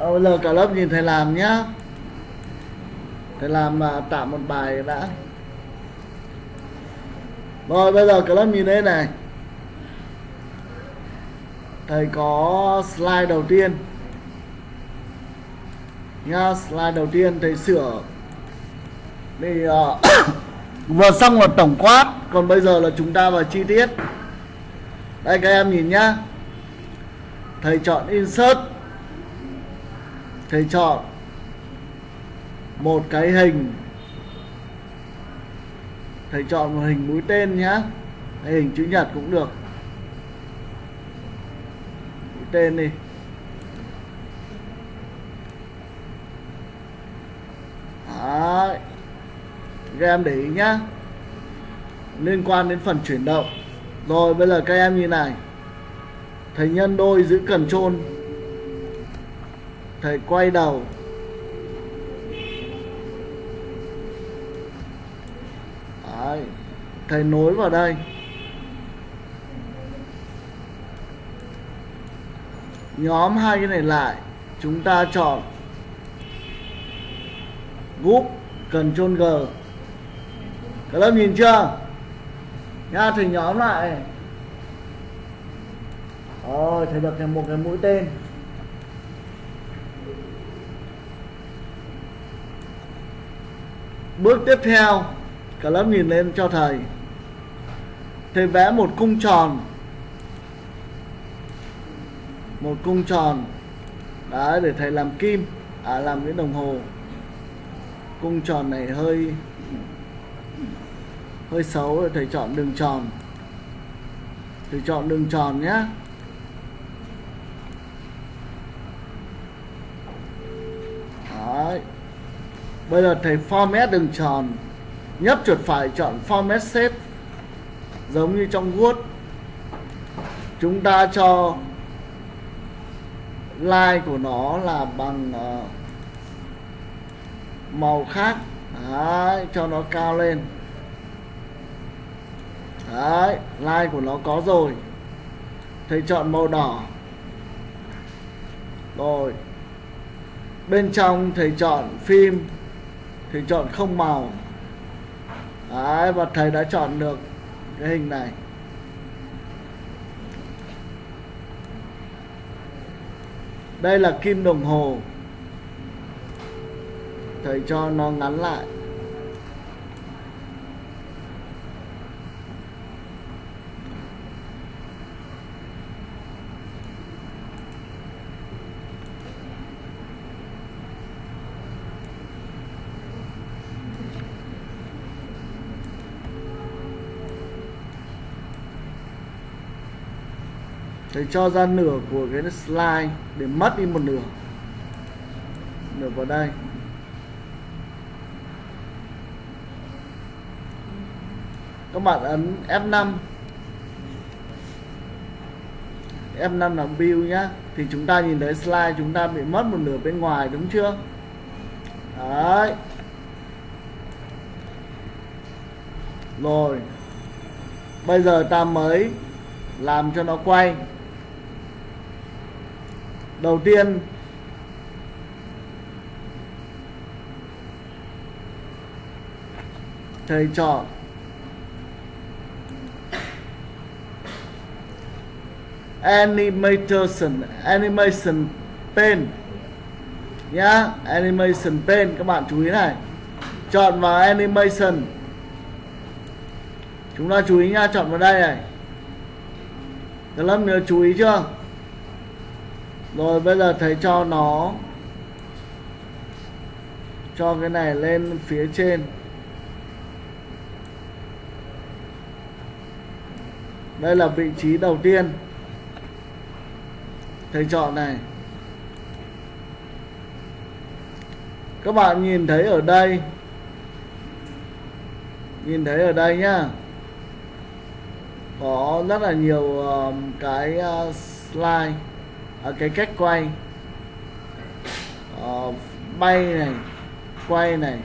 Bây giờ cả lớp nhìn thầy làm nhá. Thầy làm à, tạo một bài đã. Rồi bây giờ cả lớp nhìn đây này. Thầy có slide đầu tiên. Nha slide đầu tiên thầy sửa. Thì uh, vừa xong một tổng quát. Còn bây giờ là chúng ta vào chi tiết. Đây các em nhìn nhá. Thầy chọn insert thầy chọn một cái hình. Thầy chọn một hình mũi tên nhá. Hay hình chữ nhật cũng được. Mũi tên đi. Đấy. các em để ý nhá. Liên quan đến phần chuyển động. Rồi, bây giờ các em như này. Thầy nhân đôi giữ cần trôn thầy quay đầu. Đấy. thầy nối vào đây. Nhóm hai cái này lại, chúng ta chọn group cần chôn g. Các lớp nhìn chưa? Nha, thầy nhóm lại. Rồi, thầy được một cái mũi tên. Bước tiếp theo cả lớp nhìn lên cho thầy. Thầy vẽ một cung tròn. Một cung tròn. Đấy, để thầy làm kim à làm cái đồng hồ. Cung tròn này hơi hơi xấu rồi thầy chọn đường tròn. Thầy chọn đường tròn nhé Đấy bây giờ thầy format đường tròn. Nhấp chuột phải chọn format shape giống như trong Word. Chúng ta cho line của nó là bằng uh, màu khác. Đấy, cho nó cao lên. Đấy, line của nó có rồi. Thầy chọn màu đỏ. Rồi. Bên trong thầy chọn phim thì chọn không màu. Đấy, và thầy đã chọn được cái hình này. Đây là kim đồng hồ. Thầy cho nó ngắn lại. Sẽ cho ra nửa của cái slide để mất đi một nửa. Nửa vào đây. Các bạn ấn F5 F5 là view nhá. Thì chúng ta nhìn thấy slide chúng ta bị mất một nửa bên ngoài, đúng chưa? Đấy. Rồi. Bây giờ ta mới làm cho nó quay đầu tiên, thầy chọn animation animation pen. Nhá, animation pen, các bạn chú ý này. Chọn vào animation. Chúng ta chú ý nha, chọn vào đây này. Các lớp nhớ chú ý chưa? Rồi bây giờ thầy cho nó cho cái này lên phía trên. Đây là vị trí đầu tiên. Thầy chọn này. Các bạn nhìn thấy ở đây. Nhìn thấy ở đây nhá. Có rất là nhiều ờ, cái uh, slide ở cái cách quay. Uh, bay này quay này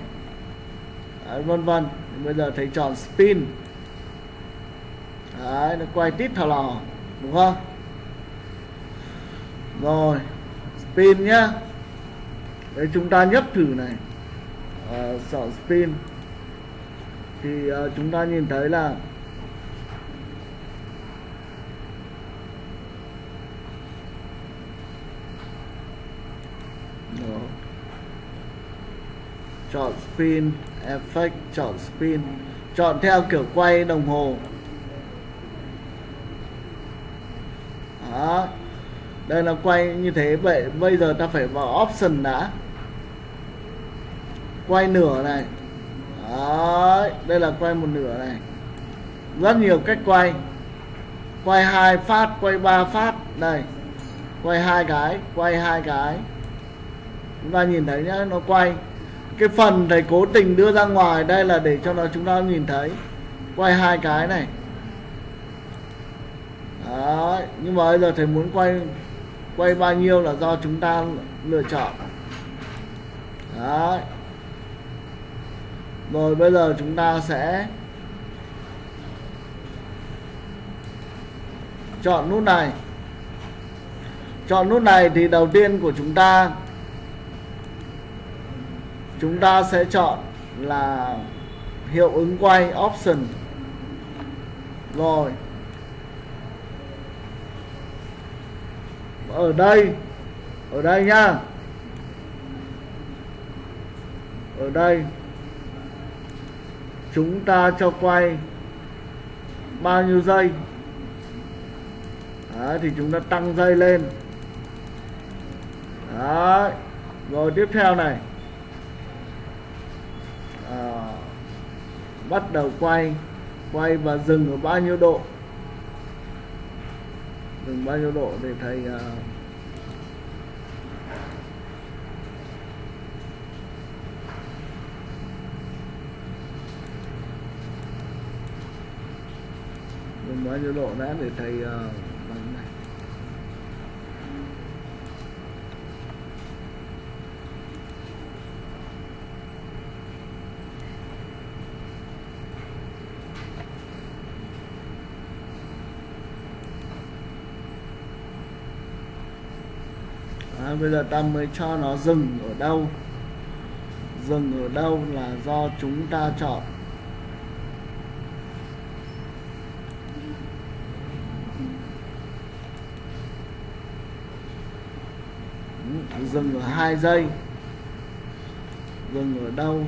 Đấy, vân vân. Bây giờ thầy chọn spin. Đấy, nó quay tít thò lò đúng không? Rồi spin nhá. Đấy chúng ta nhấp thử này. Uh, chọn spin. Thì uh, chúng ta nhìn thấy là Đó chọn spin effect chọn spin chọn theo kiểu quay đồng hồ. Đó. Đây là quay như thế vậy bây giờ ta phải vào option đã. Quay nửa này. Đấy, đây là quay một nửa này. Rất nhiều cách quay. Quay hai phát quay ba phát. Đây quay hai cái quay hai cái. Chúng ta nhìn thấy nhá nó quay cái phần thầy cố tình đưa ra ngoài đây là để cho nó chúng ta nhìn thấy. Quay hai cái này. Đấy, nhưng mà bây giờ thầy muốn quay quay bao nhiêu là do chúng ta lựa chọn. Đấy. rồi bây giờ chúng ta sẽ chọn nút này. Chọn nút này thì đầu tiên của chúng ta chúng ta sẽ chọn là hiệu ứng quay option. Rồi. Ở đây ở đây nhá ở đây. Chúng ta cho quay bao nhiêu giây? Đấy, thì chúng ta tăng dây lên. Đấy. rồi tiếp theo này à, bắt đầu quay quay và dừng ở bao nhiêu độ? Dừng bao nhiêu độ để thầy uh, dừng bao nhiêu độ đã để thầy uh, bằng này bây giờ ta mới cho nó dừng ở đâu? Dừng ở đâu là do chúng ta chọn. Ừ, dừng ở hai giây. Dừng ở đâu?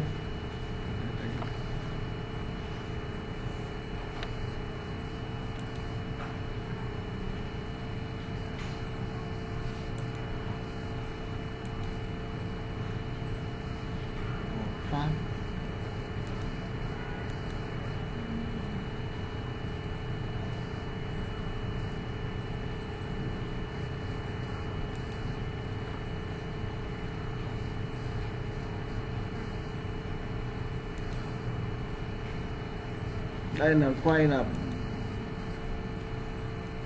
Đây là quay là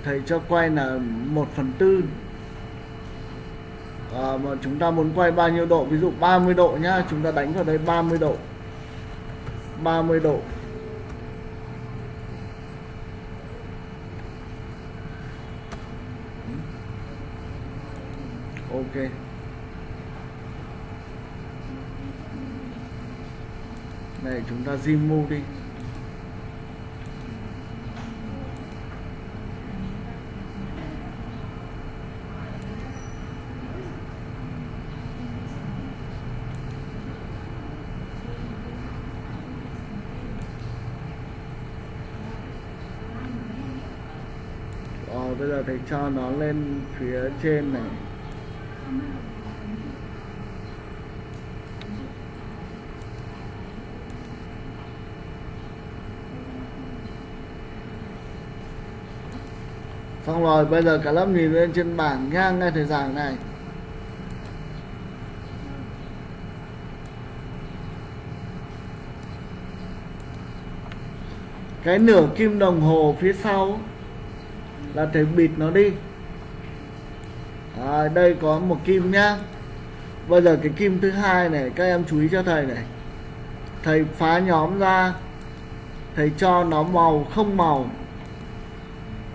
thầy cho quay là 1 phần tư. À, mà chúng ta muốn quay bao nhiêu độ? Ví dụ 30 độ nhá chúng ta đánh vào đây 30 độ. 30 độ. Ok. Này chúng ta zoom move đi Ờ, bây giờ thầy cho nó lên phía trên này. Xong rồi, bây giờ cả lớp nhìn lên trên bảng ngang nghe thầy giảng này. Cái nửa kim đồng hồ phía sau là thầy bịt nó đi. À, đây có một kim nhá. Bây giờ cái kim thứ hai này các em chú ý cho thầy này. Thầy phá nhóm ra. Thầy cho nó màu không màu.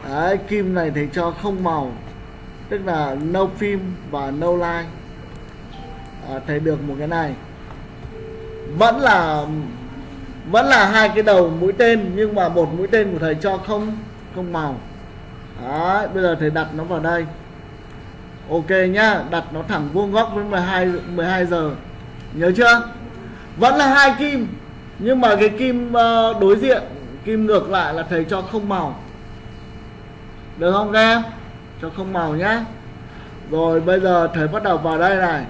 Đấy, kim này thầy cho không màu. Tức là no phim và no line. À, thầy được một cái này. Vẫn là vẫn là hai cái đầu mũi tên nhưng mà một mũi tên của thầy cho không không màu. Đấy, bây giờ thầy đặt nó vào đây. Ok nhá đặt nó thẳng vuông góc với 12 12 giờ. Nhớ chưa? Vẫn là hai kim nhưng mà cái kim ờ, đối diện kim ngược lại là thầy cho không màu. Được không các em? Cho không màu nhá. Rồi bây giờ thầy bắt đầu vào đây này.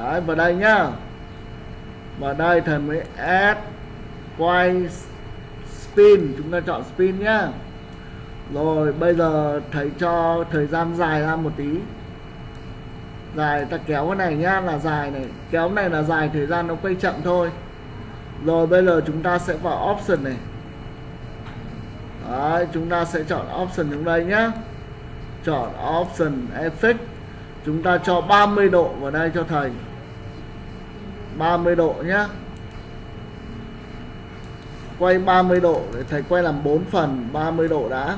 Đấy, vào đây nhá. Vào đây thầy mới add quay spin. Chúng ta chọn spin nhá rồi bây giờ thầy cho thời gian dài ra một tí. Dài ta kéo cái này nhá là dài này. Kéo này là dài thời gian nó quay chậm thôi. Rồi bây giờ chúng ta sẽ vào option này. Đấy, chúng ta sẽ chọn option trong đây nhé chọn option effect. Chúng ta cho 30 độ vào đây cho thầy. 30 độ nhé quay 30 độ để thầy quay làm 4 phần 30 độ đã.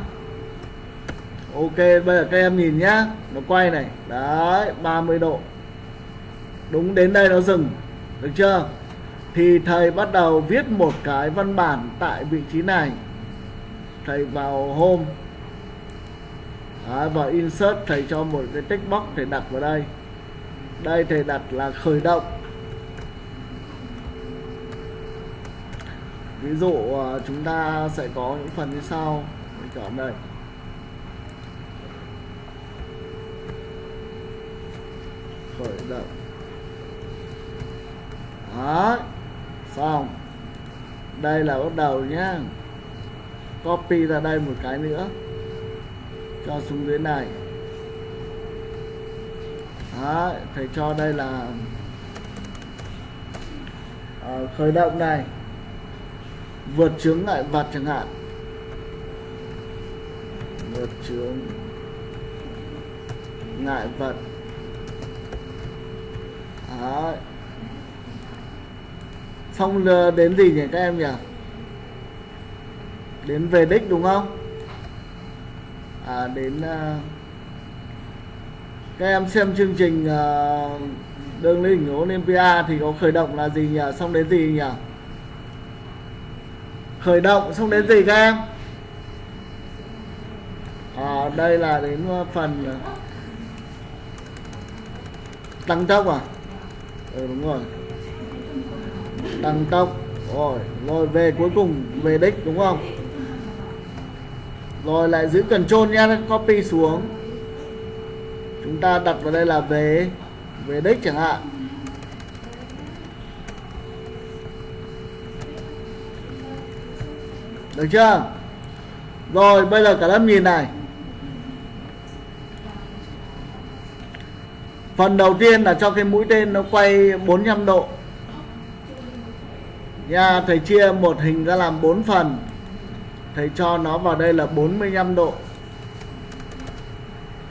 Ok bây giờ các em nhìn nhá. Nó quay này. Đấy 30 độ. Đúng đến đây nó dừng. Được chưa? Thì thầy bắt đầu viết một cái văn bản Tại vị trí này. Thầy vào home. Đấy, vào insert thầy cho một cái text box thầy đặt vào đây. Đây thầy đặt là khởi động. Ví dụ à, chúng ta sẽ có những phần như sau. Mình chọn đây. Được đó xong. Đây là bắt đầu nhá. Copy ra đây một cái nữa. Cho xuống dưới này. Đó thầy cho đây là à, khởi động này. Vượt chướng ngại vật chẳng hạn. Vượt chướng ngại vật. Đấy. xong đến gì nhỉ các em nhỉ? Đến về đích đúng không? À, đến uh, các em xem chương trình à, uh, đường lên đỉnh Olympia thì có khởi động là gì nhỉ? Xong đến gì nhỉ? Khởi động xong đến gì các em? À, đây là đến à, phần tăng tốc à? Ừ, đúng rồi. Tăng tốc rồi rồi về cuối cùng về đích đúng không? Rồi lại giữ cần trôn nha copy xuống. Chúng ta đặt vào đây là về về đích chẳng hạn. Được chưa? Rồi bây giờ cả lớp nhìn này. Phần đầu tiên là cho cái mũi tên nó quay 45 độ. Nha thầy chia một hình ra làm 4 phần. Thầy cho nó vào đây là 45 độ.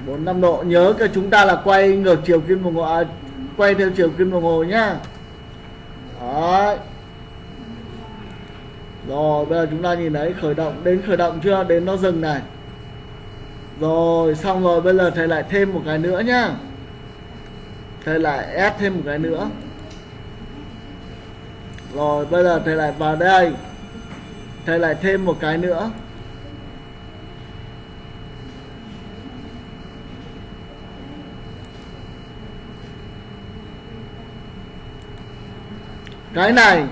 45 độ. Nhớ cái chúng ta là quay ngược chiều kim đồng hồ à, quay theo chiều kim đồng hồ nhá. Đấy. rồi bây giờ chúng ta nhìn thấy khởi động đến khởi động chưa? Đến nó dừng này. Rồi xong rồi bây giờ thầy lại thêm một cái nữa nhá thầy lại ép thêm một cái nữa. Rồi, bây giờ thầy lại vào đây. Thầy lại thêm một cái nữa. Cái này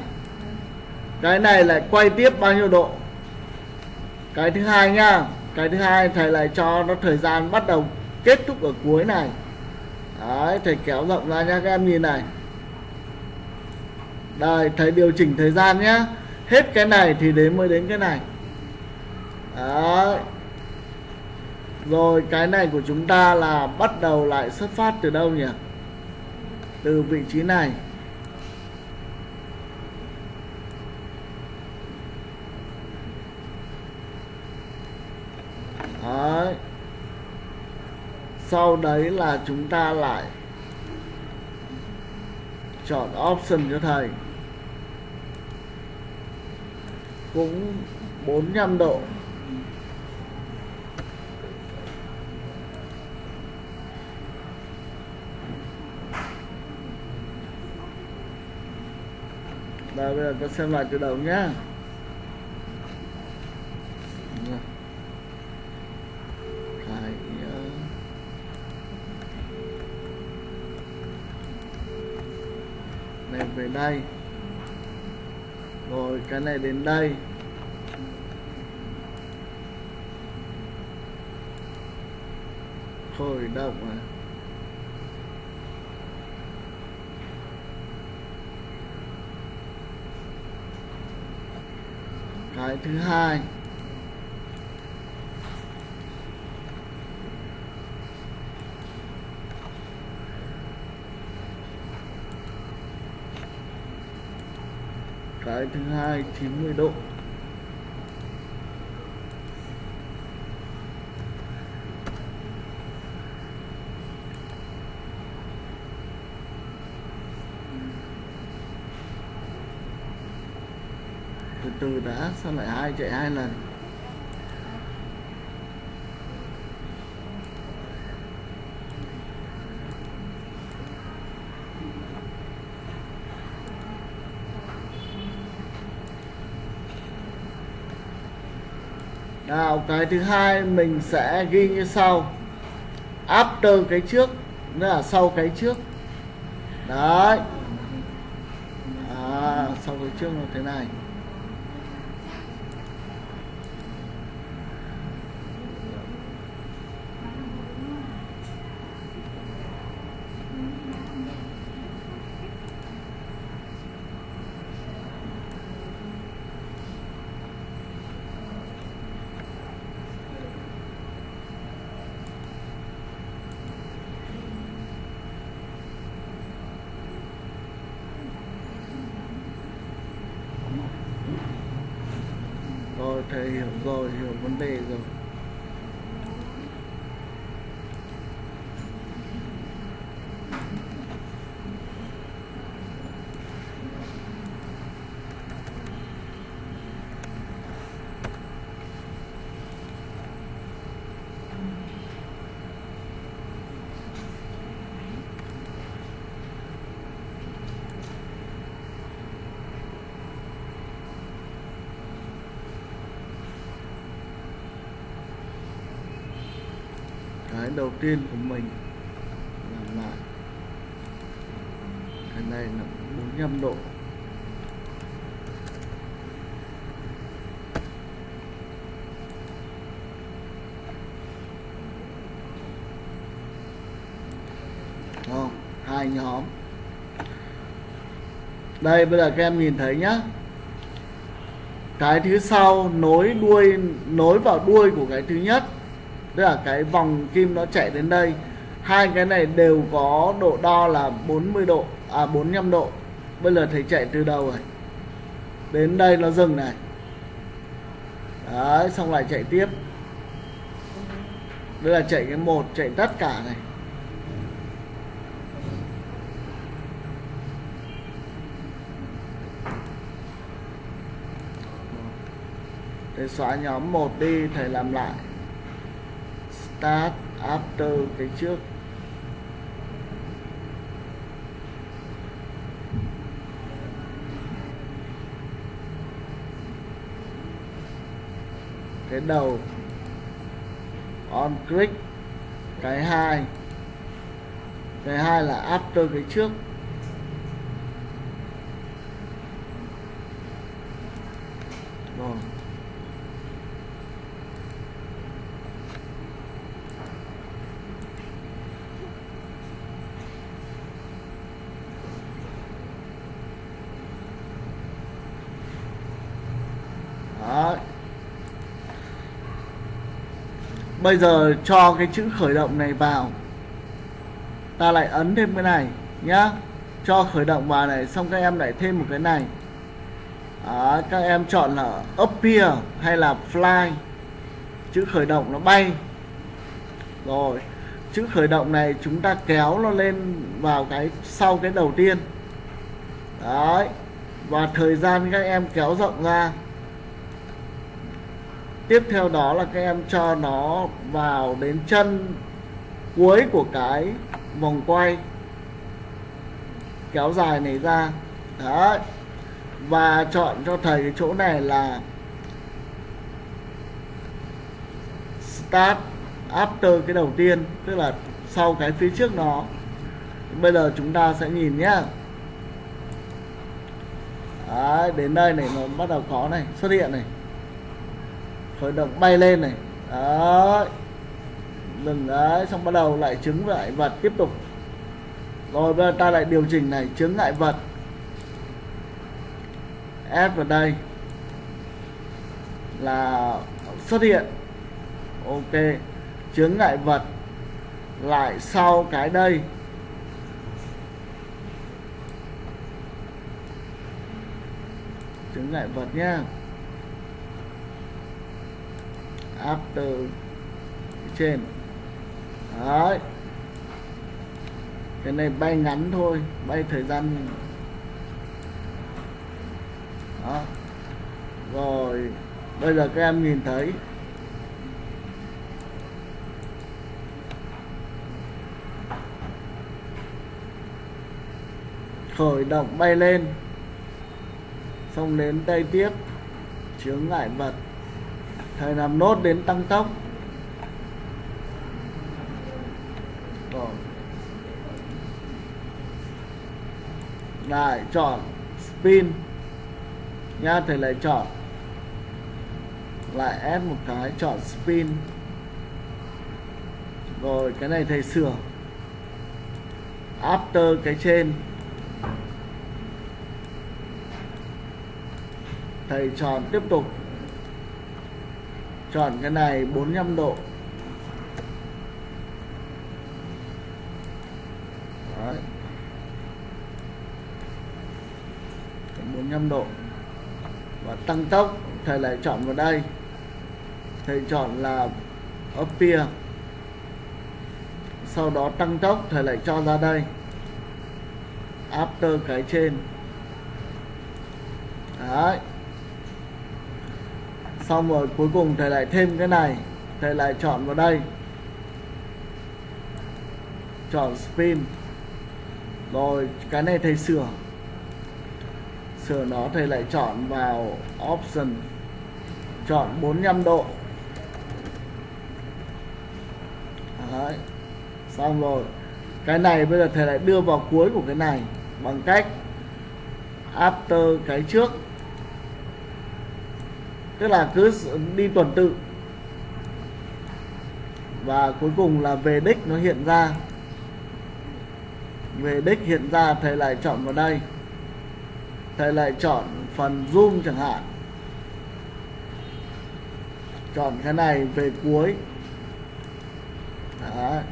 cái này lại quay tiếp bao nhiêu độ? Cái thứ hai nha. Cái thứ hai thầy lại cho nó thời gian bắt đầu kết thúc ở cuối này đấy, thầy kéo rộng ra nhá, các em nhìn này. Đây, thầy điều chỉnh thời gian nhá. Hết cái này thì đến mới đến cái này. Đấy. Rồi, cái này của chúng ta là bắt đầu lại xuất phát từ đâu nhỉ? Từ vị trí này. Đấy sau đấy là chúng ta lại chọn option cho thầy. Cũng 45 độ. Đây bây giờ ta xem lại từ đầu nhé đến đây. Rồi cái này đến đây. Khởi động à. Cái thứ hai. Cái thứ hai 90 độ. Từ từ đã sao lại hai chạy hai lần? Nào cái thứ hai mình sẽ ghi như sau. After cái trước nghĩa là sau cái trước. Đấy. À, sau cái trước là thế này rồi thầy hiểu rồi hiểu vấn đề rồi cái đầu tiên của mình làm lại cái này là 45 độ. Không hai nhóm. Đây, bây giờ các em nhìn thấy nhá. Cái thứ sau, nối đuôi, nối vào đuôi của cái thứ nhất tức là cái vòng kim nó chạy đến đây. Hai cái này đều có độ đo là 40 độ à 45 độ. Bây giờ thầy chạy từ đầu rồi. Đến đây nó dừng này. Đấy, xong lại chạy tiếp. Đây là chạy cái một, chạy tất cả này. Để xóa nhóm 1 đi, thầy làm lại start after cái trước. Cái đầu. On click. Cái hai. Cái hai là after cái trước rồi Đó. Bây giờ cho cái chữ khởi động này vào. Ta lại ấn thêm cái này nhá. Cho khởi động vào này Xong các em lại thêm một cái này. Đó, Các em chọn là appear hay là fly. Chữ khởi động nó bay. Rồi Chữ khởi động này chúng ta kéo nó lên vào cái sau cái đầu tiên. Đấy Và thời gian các em kéo rộng ra tiếp theo đó là các em cho nó vào đến chân cuối của cái vòng quay. Kéo dài này ra. Đấy. Và chọn cho thầy cái chỗ này là start after cái đầu tiên tức là sau cái phía trước nó. Bây giờ chúng ta sẽ nhìn nhá. Đấy, đến đây này nó bắt đầu có này xuất hiện này khởi động bay lên này. Đấy dừng đấy, xong bắt đầu lại chứng lại vật tiếp tục. Rồi bây giờ ta lại điều chỉnh này chứng ngại vật. Ép vào đây. Là xuất hiện. Ok. Chướng ngại vật lại sau cái đây. Chướng ngại vật nhé after trên. Đấy. Cái này bay ngắn thôi, bay thời gian. Đó. Rồi, bây giờ các em nhìn thấy. Khởi động bay lên. Xong đến đây tiếp, chướng ngại vật thầy làm nốt đến tăng tốc. Rồi. Lại chọn spin. Nha thầy lại chọn. Lại ép một cái, chọn spin. Rồi, cái này thầy sửa. After cái trên. Thầy chọn tiếp tục chọn cái này 45 độ. Đấy. 45 độ. Và tăng tốc, thầy lại chọn vào đây. Thầy chọn là appear sau đó tăng tốc, thầy lại cho ra đây. After cái trên. Đấy xong rồi cuối cùng thầy lại thêm cái này. Thầy lại chọn vào đây. Chọn spin. Rồi, cái này thầy sửa. Sửa nó thầy lại chọn vào option. Chọn 45 độ. Đấy. xong rồi. Cái này bây giờ thầy lại đưa vào cuối của cái này bằng cách after cái trước tức là cứ đi tuần tự. Và cuối cùng là về đích nó hiện ra. Về đích hiện ra, thầy lại chọn vào đây. Thầy lại chọn phần zoom chẳng hạn. Chọn cái này về cuối. Đấy.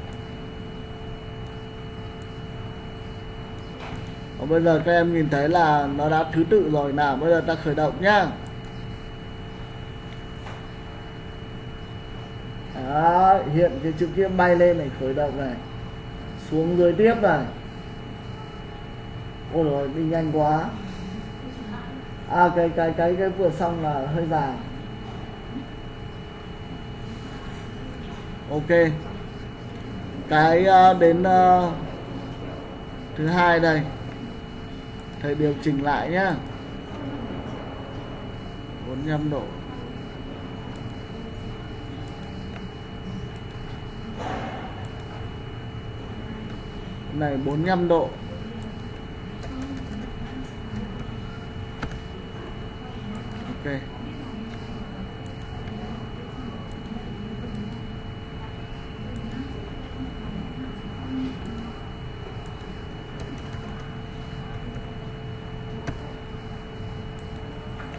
Còn bây giờ các em nhìn thấy là nó đã thứ tự rồi. Nào, bây giờ ta khởi động nhá. Đó, hiện cái chữ kia bay lên này khởi động này xuống dưới tiếp này. Ôi rồi đi nhanh quá. À cái cái cái cái vừa xong là hơi dài. Ok. Cái ờ, đến uh, thứ hai đây. Thầy điều chỉnh lại nhá. 45 độ. Này 45 độ. Ok.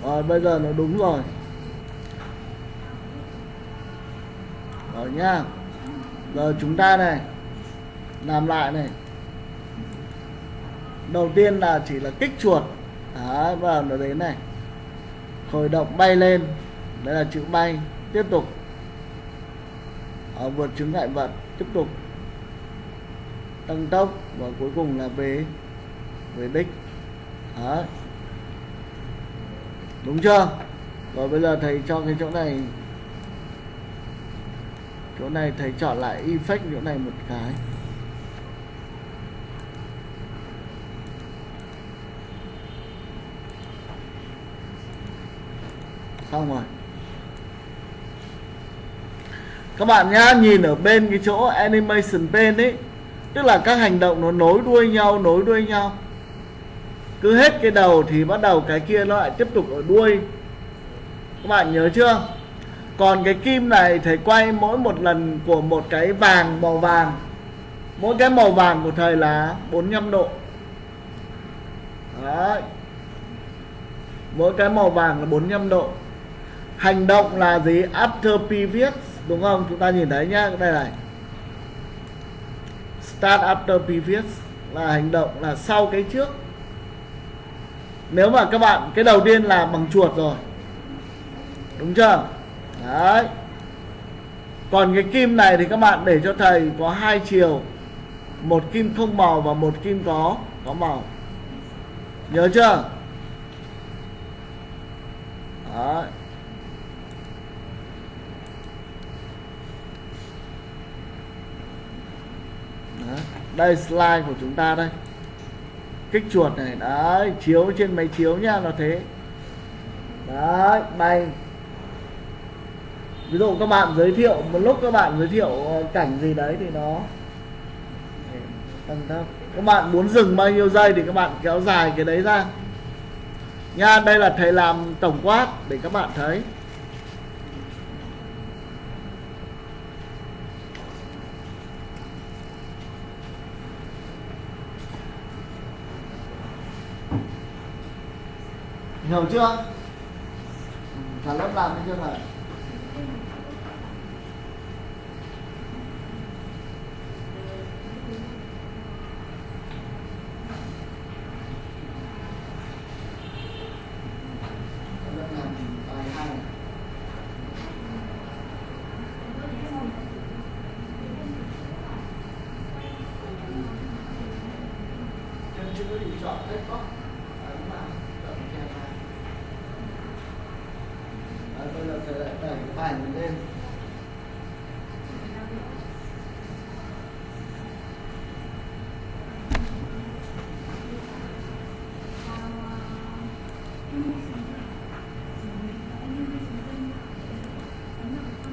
Rồi, bây giờ nó đúng rồi. Rồi nhá. Giờ chúng ta này, làm lại này đầu tiên là chỉ là kích chuột. Đấy, vào nó đến này. Khởi động bay lên. Đây là chữ bay. Tiếp tục. Ở vượt chứng ngại vật. Tiếp tục. Tăng tốc. Và cuối cùng là về về đích. Đấy. đúng chưa? Rồi bây giờ thầy cho cái chỗ này. Chỗ này thầy chọn lại effect chỗ này một cái. Xong rồi. Các bạn nhá, nhìn ở bên cái chỗ animation pen ấy, tức là các hành động nó nối đuôi nhau, nối đuôi nhau. Cứ hết cái đầu thì bắt đầu cái kia nó lại tiếp tục ở đuôi. Các bạn nhớ chưa? Còn cái kim này thầy quay mỗi một lần của một cái vàng màu vàng. Mỗi cái màu vàng của thầy là 45 độ. Đấy. mỗi cái màu vàng là 45 độ hành động là gì? After previous, đúng không? Chúng ta nhìn thấy nhá đây này. Start after previous là hành động, là sau cái trước. Nếu mà các bạn, cái đầu tiên là bằng chuột rồi. Đúng chưa? Đấy. Còn cái kim này thì các bạn để cho thầy có hai chiều. Một kim không màu và một kim có có màu. Nhớ chưa? Đấy Đấy đây slide của chúng ta đây. Kích chuột này, đấy, chiếu trên máy chiếu nhá, nó thế. Đấy, bay. Ví dụ các bạn giới thiệu, một lúc các bạn giới thiệu ờ, cảnh gì đấy thì nó tăng thấp các bạn muốn dừng bao nhiêu giây thì các bạn kéo dài cái đấy ra. Nha, đây là thầy làm tổng quát để các bạn thấy. Hiểu chưa? Ừ, Cả lớp làm cái chưa này